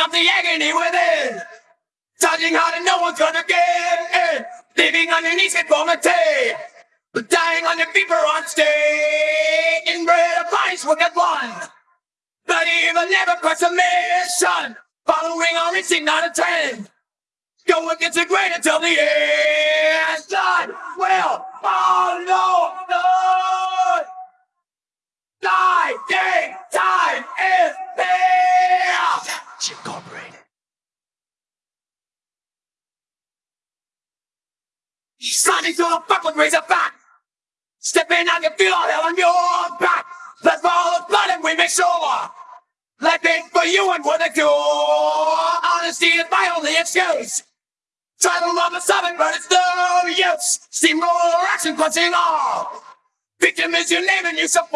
Up the agony within. Charging hard and no one's gonna get in. Living underneath conformity. But dying on your feet for on stage. Inbred of vice will get one. But even never quits a mission. Following our instinct, not a trend. Go against the grain until the end. God will follow oh, the with razor back. Stepping out, you feel all hell on your back. Let's follow the blood and we make sure. Life ain't for you and what they do. Honesty is my only excuse. Try to love the seven, but it's no use. Steamroller action clutching all. Victim is your name and you support.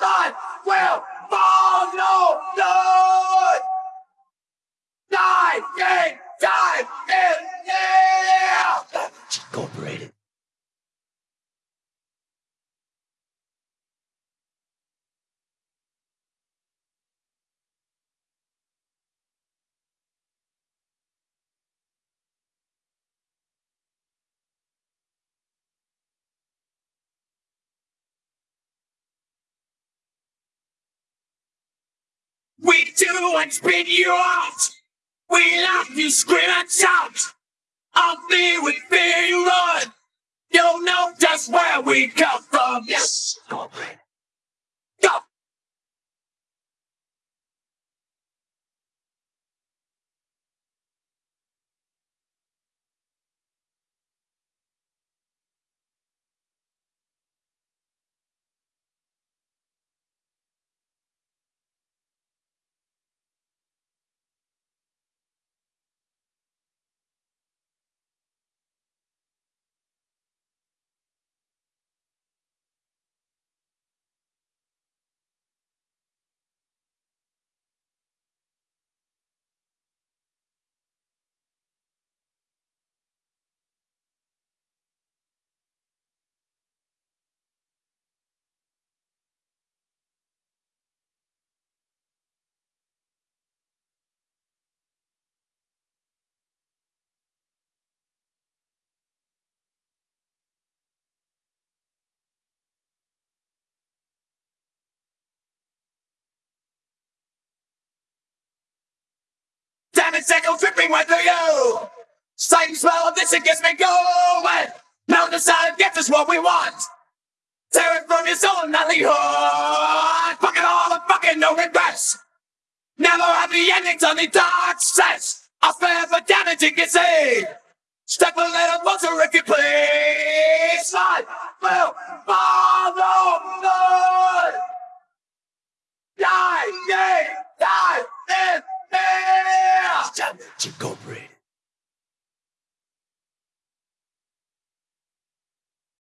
God will follow the We do and spin you out. We laugh, you scream and shout. I'll be with fear you run. You'll know just where we come from. Yes. Echo dripping right through you. Sight smell of this, it gets me going. Now decide, get us what we want. Tear it from your soul not leave heart. Fucking all the fucking no regrets. Never happy endings on the dark sets. I'll spare for damage you can see. Step a little closer if you please. I will follow the die, die,